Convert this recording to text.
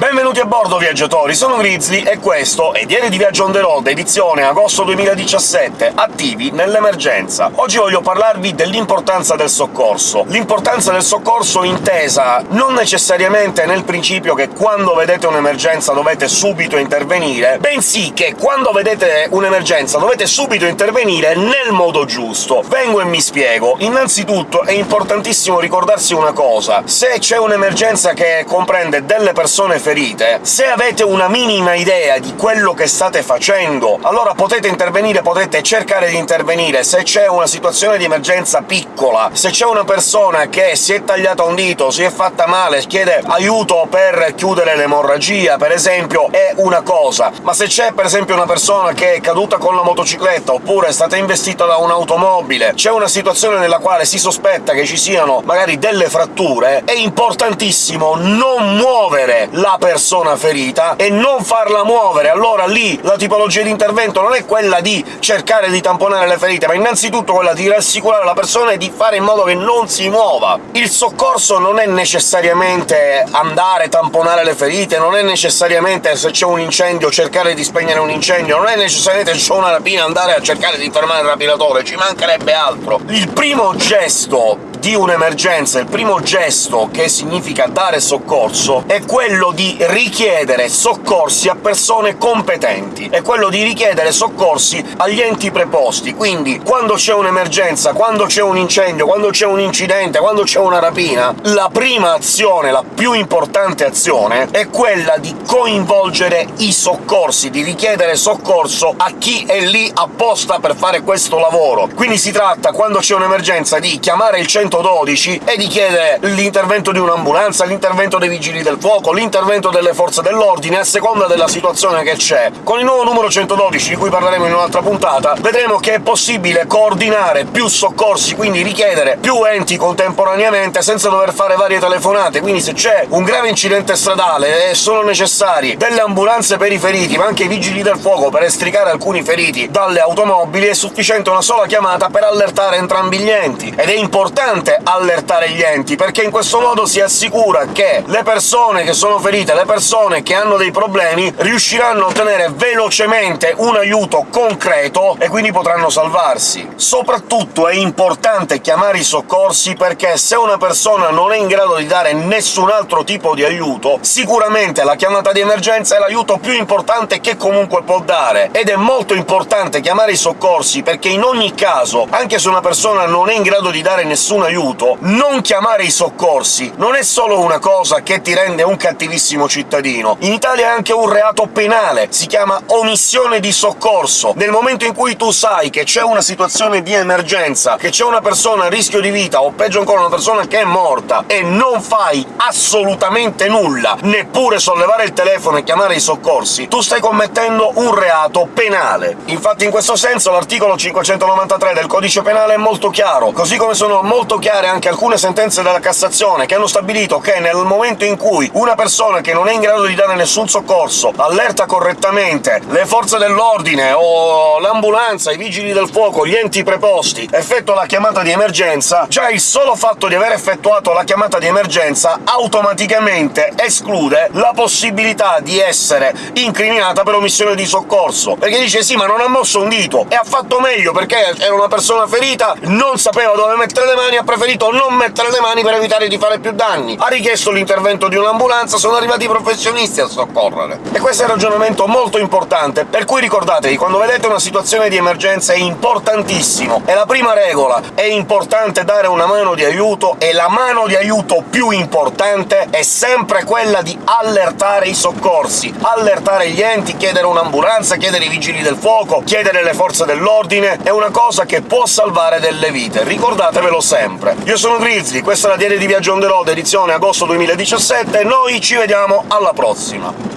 Ben we Benvenuti a bordo, viaggiatori! Sono Grizzly e questo è Diario di Viaggio on the road, edizione agosto 2017, attivi nell'emergenza. Oggi voglio parlarvi dell'importanza del soccorso. L'importanza del soccorso intesa non necessariamente nel principio che quando vedete un'emergenza dovete subito intervenire, bensì che quando vedete un'emergenza dovete subito intervenire nel modo giusto. Vengo e mi spiego. Innanzitutto è importantissimo ricordarsi una cosa. Se c'è un'emergenza che comprende delle persone ferite, se avete una minima idea di quello che state facendo, allora potete intervenire, potete cercare di intervenire. Se c'è una situazione di emergenza piccola, se c'è una persona che si è tagliata un dito, si è fatta male, chiede aiuto per chiudere l'emorragia, per esempio, è una cosa. Ma se c'è, per esempio, una persona che è caduta con la motocicletta, oppure è stata investita da un'automobile, c'è una situazione nella quale si sospetta che ci siano magari delle fratture, è importantissimo non muovere la persona ferita e non farla muovere. Allora lì la tipologia di intervento non è quella di cercare di tamponare le ferite, ma innanzitutto quella di rassicurare la persona e di fare in modo che non si muova. Il soccorso non è necessariamente andare tamponare le ferite, non è necessariamente, se c'è un incendio, cercare di spegnere un incendio, non è necessariamente se c'è una rapina andare a cercare di fermare il rapinatore, ci mancherebbe altro. Il primo gesto di un'emergenza, il primo gesto che significa dare soccorso, è quello di richiedere soccorsi a persone competenti, è quello di richiedere soccorsi agli enti preposti. Quindi, quando c'è un'emergenza, quando c'è un incendio, quando c'è un incidente, quando c'è una rapina, la prima azione, la più importante azione, è quella di coinvolgere i soccorsi, di richiedere soccorso a chi è lì apposta per fare questo lavoro. Quindi si tratta, quando c'è un'emergenza, di chiamare il 100 112 e di chiedere l'intervento di un'ambulanza, l'intervento dei vigili del fuoco, l'intervento delle forze dell'ordine, a seconda della situazione che c'è. Con il nuovo numero 112, di cui parleremo in un'altra puntata, vedremo che è possibile coordinare più soccorsi, quindi richiedere più enti contemporaneamente senza dover fare varie telefonate, quindi se c'è un grave incidente stradale e sono necessari delle ambulanze per i feriti, ma anche i vigili del fuoco per estricare alcuni feriti dalle automobili, è sufficiente una sola chiamata per allertare entrambi gli enti. Ed è importante importante allertare gli enti, perché in questo modo si assicura che le persone che sono ferite, le persone che hanno dei problemi, riusciranno a ottenere velocemente un aiuto concreto e quindi potranno salvarsi. Soprattutto è importante chiamare i soccorsi perché se una persona non è in grado di dare nessun altro tipo di aiuto, sicuramente la chiamata di emergenza è l'aiuto più importante che comunque può dare. Ed è molto importante chiamare i soccorsi perché in ogni caso, anche se una persona non è in grado di dare nessun aiuto, non chiamare i soccorsi non è solo una cosa che ti rende un cattivissimo cittadino. In Italia è anche un reato penale, si chiama omissione di soccorso. Nel momento in cui tu sai che c'è una situazione di emergenza, che c'è una persona a rischio di vita, o peggio ancora una persona che è morta, e non fai assolutamente nulla, neppure sollevare il telefono e chiamare i soccorsi, tu stai commettendo un reato penale. Infatti in questo senso l'articolo 593 del codice penale è molto chiaro, così come sono molto chiare anche alcune sentenze della Cassazione che hanno stabilito che nel momento in cui una persona che non è in grado di dare nessun soccorso allerta correttamente le forze dell'ordine o l'ambulanza, i vigili del fuoco, gli enti preposti, effettua la chiamata di emergenza, già il solo fatto di aver effettuato la chiamata di emergenza automaticamente esclude la possibilità di essere incriminata per omissione di soccorso, perché dice «sì, ma non ha mosso un dito, e ha fatto meglio perché era una persona ferita, non sapeva dove mettere le mani, preferito non mettere le mani per evitare di fare più danni. Ha richiesto l'intervento di un'ambulanza, sono arrivati i professionisti a soccorrere. E questo è un ragionamento molto importante, per cui ricordatevi, quando vedete una situazione di emergenza è importantissimo, è la prima regola, è importante dare una mano di aiuto, e la mano di aiuto più importante è sempre quella di allertare i soccorsi, allertare gli enti, chiedere un'ambulanza, chiedere i vigili del fuoco, chiedere le forze dell'ordine, è una cosa che può salvare delle vite, ricordatevelo sempre sempre. Io sono Grizzly, questa è la Diaria di Viaggio on the road, edizione agosto 2017, e noi ci vediamo alla prossima!